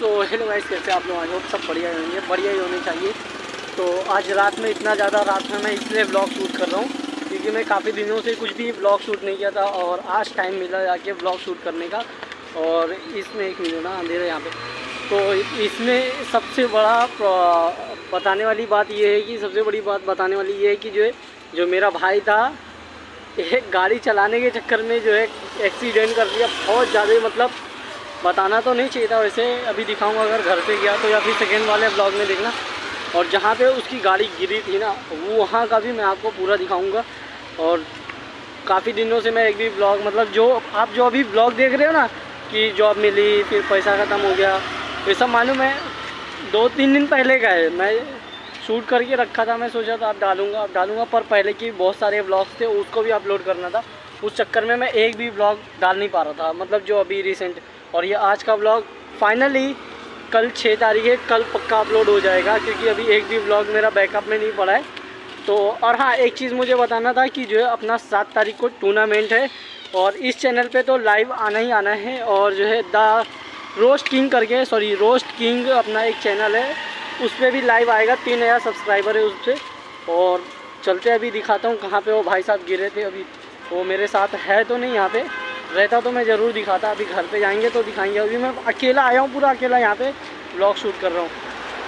So hello guys कैसे आप लोग? आज होप सब बढ़िया ही होंगे। बढ़िया ही होने चाहिए। तो आज रात में इतना ज़्यादा रात में मैं इसलिए ब्लॉग शूट कर रहा हूँ, क्योंकि मैं काफ़ी दिनों से कुछ भी ब्लॉग शूट नहीं किया था और आज टाइम मिला जाके ब्लॉग शूट करने का। और इसमें एक मिनट ना अंधेरा यहाँ पे। तो इसमें सबसे बड़ा बताने वाली बात ये है कि सबसे बड़ी बात बताने वाली ये है कि जो है, जो मेरा भाई था एक गाड़ी चलाने के चक्कर में जो है एक्सीडेंट कर दिया। बहुत ज़्यादा मतलब बताना तो नहीं चाहिए था वैसे अभी दिखाऊँगा अगर घर पे गया तो या फिर सेकेंड वाले ब्लॉग में देखना। और जहाँ पे उसकी गाड़ी गिरी थी ना वो वहाँ का भी मैं आपको पूरा दिखाऊँगा। और काफ़ी दिनों से मैं एक भी ब्लॉग मतलब जो आप जो अभी ब्लॉग देख रहे हो ना, कि जॉब मिली, फिर पैसा ख़त्म हो गया, ये सब मालूम है दो तीन दिन पहले का है। मैं शूट करके रखा था, मैं सोचा था आप डालूँगा आप डालूँगा, पर पहले की बहुत सारे ब्लॉग्स थे, उसको भी अपलोड करना था। उस चक्कर में मैं एक भी ब्लॉग डाल नहीं पा रहा था मतलब जो अभी रिसेंट और ये आज का ब्लॉग फाइनली कल छः तारीख है, कल पक्का अपलोड हो जाएगा, क्योंकि अभी एक भी ब्लॉग मेरा बैकअप में नहीं पड़ा है। तो और हाँ एक चीज़ मुझे बताना था कि जो है अपना सात तारीख को टूर्नामेंट है, और इस चैनल पे तो लाइव आना ही आना है, और जो है द रोस्ट किंग करके सॉरी रोस्ट किंग अपना एक चैनल है, उस पर भी लाइव आएगा, तीन हज़ार सब्सक्राइबर है उस पर और चलते अभी दिखाता हूँ कहाँ पे वो भाई साहब गिरे थे अभी। वो मेरे साथ है तो नहीं यहाँ पे रहता तो मैं ज़रूर दिखाता, अभी घर पे जाएँगे तो दिखाएँगे। अभी मैं अकेला आया हूँ, पूरा अकेला यहाँ पे ब्लॉग शूट कर रहा हूँ।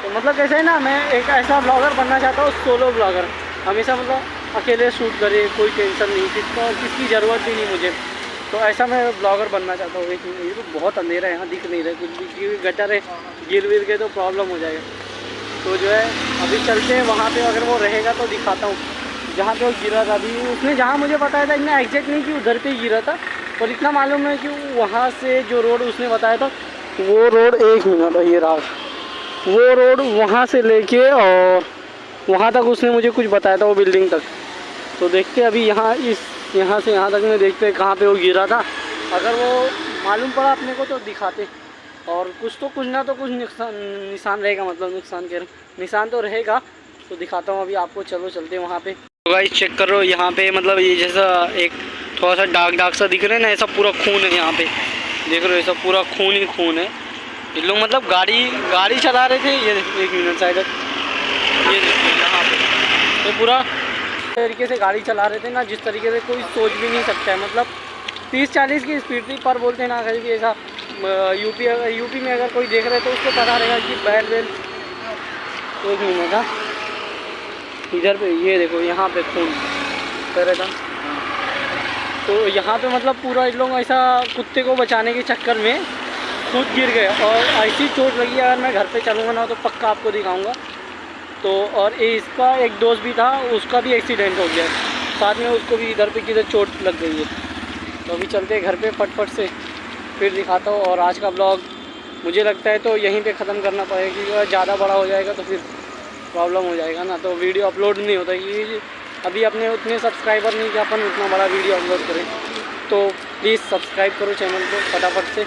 तो मतलब कैसे है ना, मैं एक ऐसा ब्लॉगर बनना चाहता हूँ सोलो ब्लॉगर हमेशा मतलब अकेले शूट करे, कोई टेंशन नहीं, किसका, किसकी ज़रूरत भी नहीं मुझे। तो ऐसा मैं ब्लॉगर बनना चाहता हूँ ये तो बहुत अंधेरा है, यहाँ दिख नहीं रहा, कुछ भी गटर है, गिर विर के तो प्रॉब्लम हो जाएगा। तो जो है, अभी चलते हैं, वहाँ पे अगर वो रहेगा तो दिखाता हूँ। जहाँ पे वो गिरा था, अभी उसने जहाँ मुझे बताया था, इतना एग्जैक्ट नहीं कि उधर पे गिरा था और इतना मालूम है कि वहाँ से जो रोड उसने बताया था, वो रोड एक मिनट, ये रहा वो रोड वहाँ से लेके और वहाँ तक उसने मुझे कुछ बताया था वो बिल्डिंग तक। तो देखते अभी यहाँ इस, यहाँ से यहाँ तक में देखते कहाँ पे वो गिरा था। अगर वो मालूम पड़ा अपने को तो दिखाते। और कुछ तो कुछ ना तो कुछ नुकसान, निशान रहेगा मतलब नुकसान कह के, निशान तो रहेगा। तो दिखाता हूँ अभी आपको, चलो चलते वहाँ पे। तो भाई चेक करो यहाँ पे मतलब ये जैसा एक थोड़ा सा डार्क डार्क सा दिख रहा है ना ऐसा पूरा खून है यहाँ पे। देख रहे हो ऐसा पूरा खून ही खून है। ये लोग मतलब गाड़ी गाड़ी चला रहे थे, ये एक मिनट साइड ये यहाँ पे। तो पूरा तरीके से गाड़ी चला रहे थे ना, जिस तरीके से कोई सोच भी नहीं सकता है। मतलब तीस चालीस की स्पीड थी, पर बोलते ना कहीं भी ऐसा यूपी अगर यूपी में अगर कोई देख रहे तो उसको पता रहेगा कि बैल बैल। एक मिनट हाँ। इधर पे, ये देखो, यहाँ पे खून। करे था। तो यहाँ पे मतलब पूरा इन लोग ऐसा कुत्ते को बचाने के चक्कर में खुद गिर गए और ऐसी चोट लगी, अगर मैं घर पे चलूँगा ना तो पक्का आपको दिखाऊँगा। तो और इसका एक दोस्त भी था, उसका भी एक्सीडेंट हो गया। साथ में उसको भी इधर पे किधर चोट लग गई है। तो अभी चलते घर पे फटफट से, फिर दिखाता हूँ। और आज का ब्लॉग मुझे लगता है तो यहीं पे ख़त्म करना पड़ेगा, क्योंकि ज़्यादा बड़ा हो जाएगा तो फिर प्रॉब्लम हो जाएगा ना। तो वीडियो अपलोड नहीं होता क्योंकि अभी अपने उतने सब्सक्राइबर नहीं कि अपन उतना बड़ा वीडियो अपलोड करें। तो प्लीज़ सब्सक्राइब करो चैनल को फटाफट से।